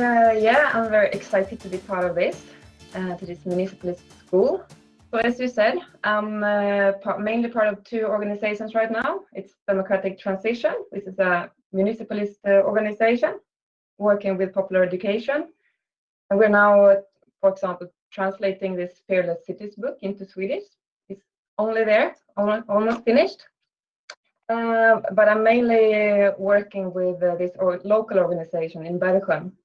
Uh, yeah, I'm very excited to be part of this, uh, to this municipalist school. So as you said, I'm uh, part, mainly part of two organizations right now. It's Democratic Transition, which is a municipalist uh, organization working with popular education. And we're now, for example, translating this Fearless Cities book into Swedish. It's only there, almost, finished. Uh, but I'm mainly working with uh, this or local organization in Bergsjön uh,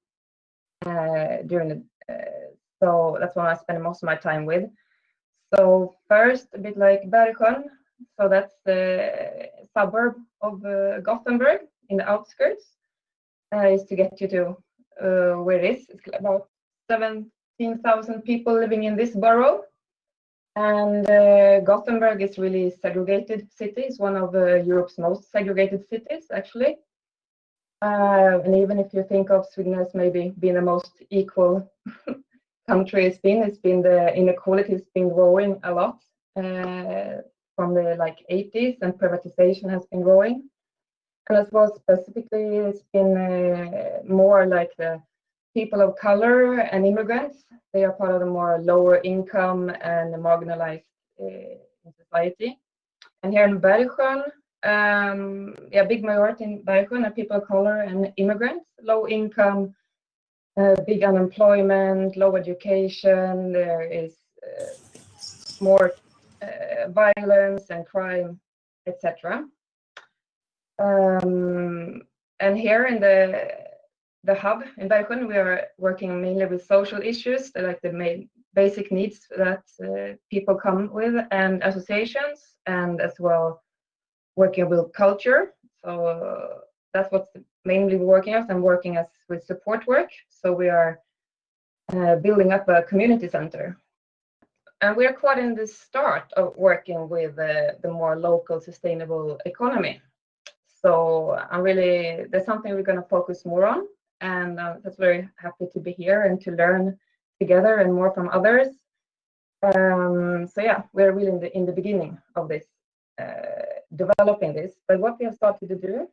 during the, uh, so that's what I spend most of my time with. So first, a bit like Bergsjön, so that's the suburb of uh, Gothenburg in the outskirts, uh, is to get you to uh, where it is. It's about 17,000 people living in this borough. And uh, Gothenburg is really segregated city. It's one of uh, Europe's most segregated cities, actually. Uh, and even if you think of Sweden as maybe being the most equal country it's been, it's been the inequality has been growing a lot uh, from the like 80s and privatization has been growing. And as well specifically, it's been uh, more like the people of color and immigrants. They are part of the more lower income and marginalized uh, society. And here in Bergsjön, um, yeah, big majority in Bergsjön are people of color and immigrants, low income, uh, big unemployment, low education. There is uh, more uh, violence and crime, etc. Um, and here in the the hub in Bergsjön, we are working mainly with social issues, like the main basic needs that uh, people come with, and associations, and as well working with culture. So uh, that's what's mainly we're working as. I'm working as with support work. So we are uh, building up a community center. And we are quite in the start of working with uh, the more local sustainable economy. So I'm really, there's something we're going to focus more on. And uh, that's very happy to be here and to learn together and more from others. Um, so yeah, we're really in the, in the beginning of this uh, developing this. But what we have started to do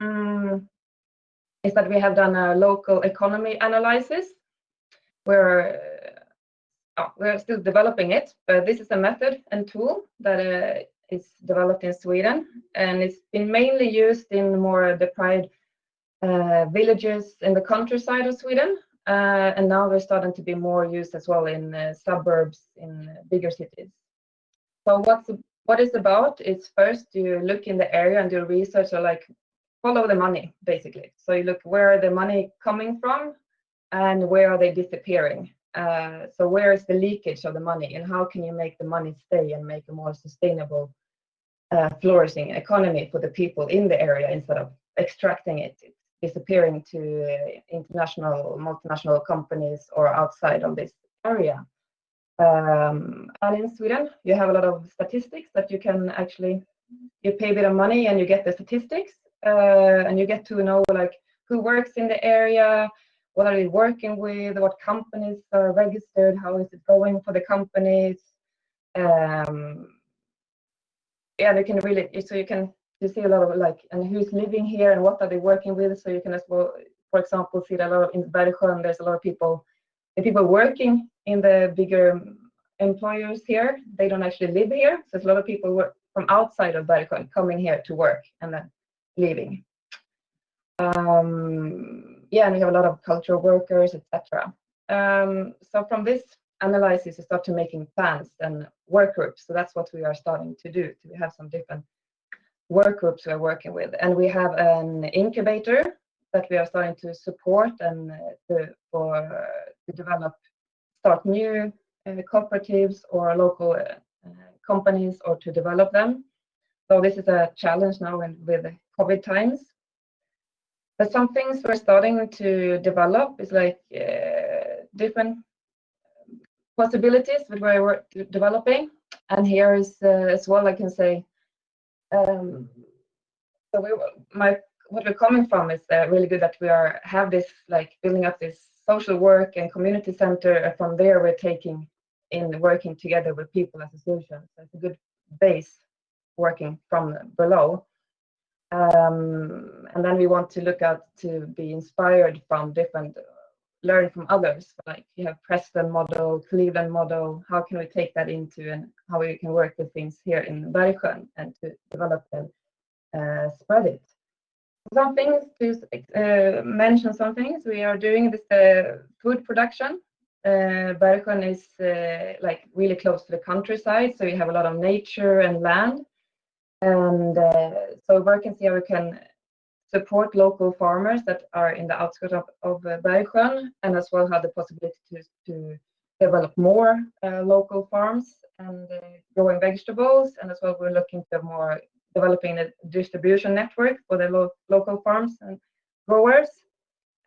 um, is that we have done a local economy analysis. We're uh, we're still developing it, but this is a method and tool that uh, is developed in Sweden, and it's been mainly used in more deprived uh, villages in the countryside of Sweden, uh, and now we're starting to be more used as well in uh, suburbs in bigger cities. So what's what it's about is first you look in the area and do research or like follow the money basically. So you look where the money coming from and where are they disappearing. Uh, so where is the leakage of the money and how can you make the money stay and make a more sustainable uh, flourishing economy for the people in the area instead of extracting it, disappearing to uh, international multinational companies or outside of this area. Um, and in Sweden, you have a lot of statistics that you can actually, you pay a bit of money and you get the statistics uh, and you get to know like who works in the area, what are they working with, what companies are registered, how is it going for the companies. Um, yeah, you can really, so you can you see a lot of like, and who's living here and what are they working with. So you can as well, for example, see that a lot of in Bergsjön, there's a lot of people the people working in the bigger employers here, they don't actually live here. So there's a lot of people work from outside of Bergsjön coming here to work and then leaving. Um, yeah, and we have a lot of cultural workers, etc. Um, so from this analysis, we start to making plans and work groups. So that's what we are starting to do. We have some different work groups we're working with, and we have an incubator that we are starting to support and uh, to, uh, to develop, start new uh, cooperatives or local companies or to develop them. So this is a challenge now in, with COVID times. But some things we're starting to develop is like uh, different possibilities that we're developing. And here is uh, as well, I can say, um, so we, my what we're coming from is uh, really good that we are have this like building up this social work and community center. And from there, we're taking in working together with people as associations. So it's a good base working from below. Um, and then we want to look at to be inspired from different learn from others. Like you have Preston model, Cleveland model. How can we take that into and how we can work with things here in Bergsjön and to develop and uh, spread it. Some things to uh, mention. Some things we are doing this uh, food production. Uh, is uh, like really close to the countryside, so you have a lot of nature and land. And uh, so see how we can support local farmers that are in the outskirts of, of uh, and as well have the possibility to, to develop more local farms and growing vegetables. And as well, we're looking to more developing a distribution network for the lo local farms and growers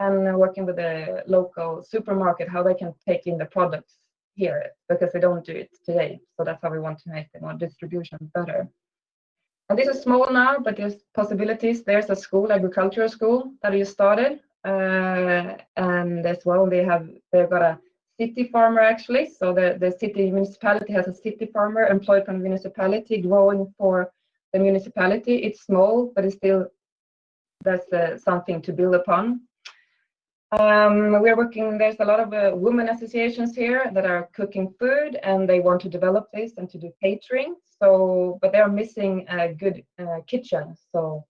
and working with the local supermarket, how they can take in the products here because they don't do it today. So that's how we want to make the more distribution better. And this is small now, but there's possibilities. There's a school, agricultural school that you started. Uh, and as well, they have, they've got a city farmer actually. So the, the city municipality has a city farmer employed from the municipality growing for the municipality. It's small, but it's still, that's uh, something to build upon. Um, we're working, there's a lot of uh, women associations here that are cooking food and they want to develop this and to do catering. So, but they're missing a good uh, kitchen. So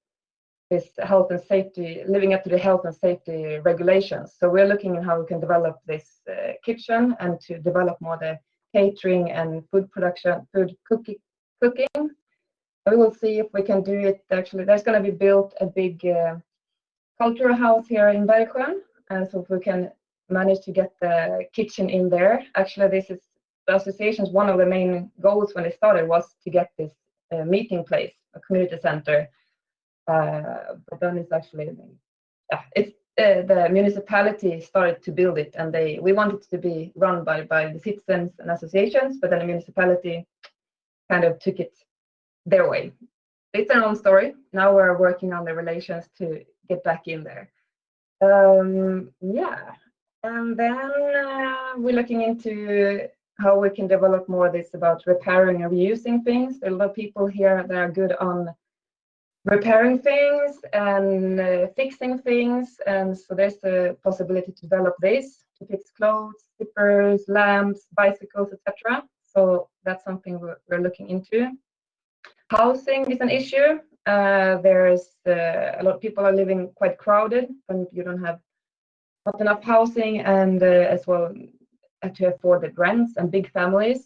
this health and safety, living up to the health and safety regulations. So we're looking at how we can develop this uh, kitchen and to develop more the catering and food production, food cooking. cooking. We will see if we can do it actually. There's going to be built a big uh, cultural house here in Bergsjön and so if we can manage to get the kitchen in there, actually this is the association's one of the main goals when they started was to get this uh, meeting place, a community center. Uh, but then it's actually, yeah, it's uh, the municipality started to build it and they we wanted to be run by by the citizens and associations but then the municipality kind of took it their way it's their own story now we're working on the relations to get back in there um, yeah, and then uh, we're looking into how we can develop more this about repairing and reusing things. There are a lot of people here that are good on repairing things and uh, fixing things. And so there's a possibility to develop this to fix clothes, slippers, lamps, bicycles, etc. So that's something we're, looking into. Housing is an issue. Uh, there's uh, a lot of people are living quite crowded and you don't have not enough housing and uh, as well to afford the rents and big families.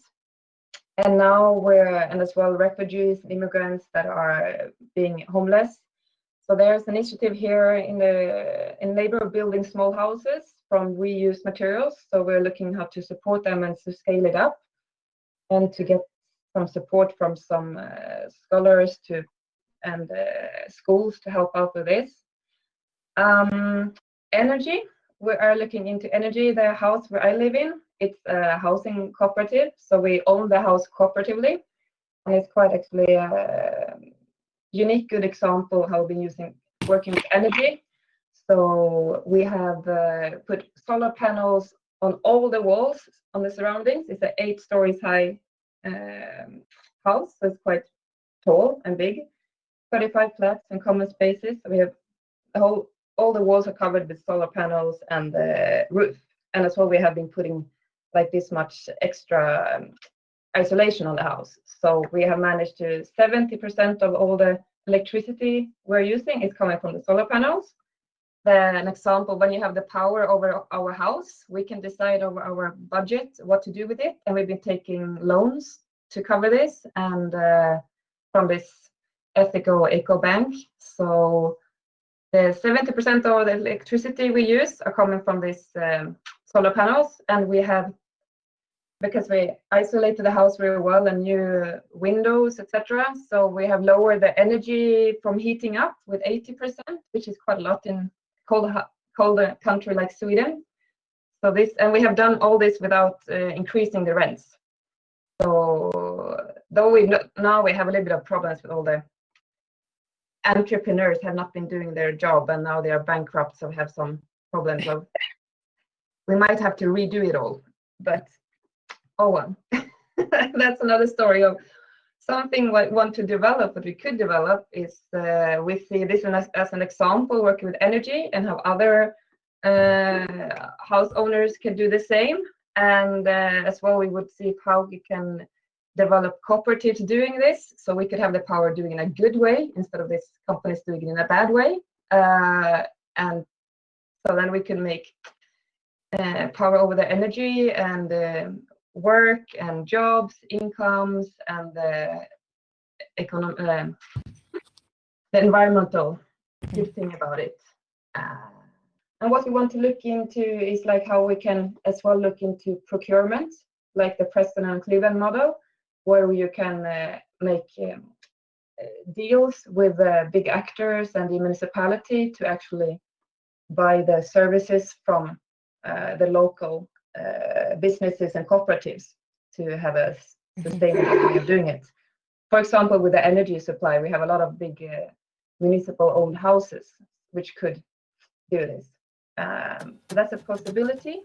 And now we're, and as well refugees and immigrants that are being homeless. So there's an initiative here in the in labor of building small houses from reused materials. So we're looking how to support them and to scale it up and to get some support from some uh, scholars to and uh, schools to help out with this. Um, energy, we are looking into energy. The house where I live in, it's a housing cooperative, so we own the house cooperatively, and it's quite actually a unique, good example how we've been using working with energy. So we have uh, put solar panels on all the walls on the surroundings. It's an eight stories high um, house, it's quite tall and big. 35 flats and common spaces. We have the whole, all the walls are covered with solar panels and the roof. And as well, we have been putting like this much extra um, isolation on the house. So we have managed to 70% of all the electricity we're using is coming from the solar panels. Then an example, when you have the power over our house, we can decide over our budget what to do with it. And we've been taking loans to cover this. And uh, from this ethical eco bank. So the 70% of the electricity we use are coming from these um, solar panels, and we have because we isolated the house very well and new windows, etc. So we have lowered the energy from heating up with 80%, which is quite a lot in cold, cold country like Sweden. So this, and we have done all this without uh, increasing the rents. So though we now we have a little bit of problems with all the entrepreneurs have not been doing their job and now they are bankrupt, so have some problems of we might have to redo it all. But oh well, that's another story of something we want to develop, what we could develop is uh, we see this as, as an example working with energy and have other uh, house owners can do the same. And uh, as well, we would see how we can develop cooperatives doing this so we could have the power doing in a good way instead of these companies doing it in a bad way. Uh, and so then we can make uh, power over the energy and um work and jobs, incomes, and the economic, um, the environmental good thing about it. Uh, and what we want to look into is like how we can as well look into procurement, like the Preston and Cleveland model, where you can uh, make um, uh, deals with uh, big actors and the municipality to actually buy the services from uh, the local uh, businesses and cooperatives to have a sustainable way of doing it. For example, with the energy supply, we have a lot of big uh, municipal owned houses which could do this. Um, so that's a possibility.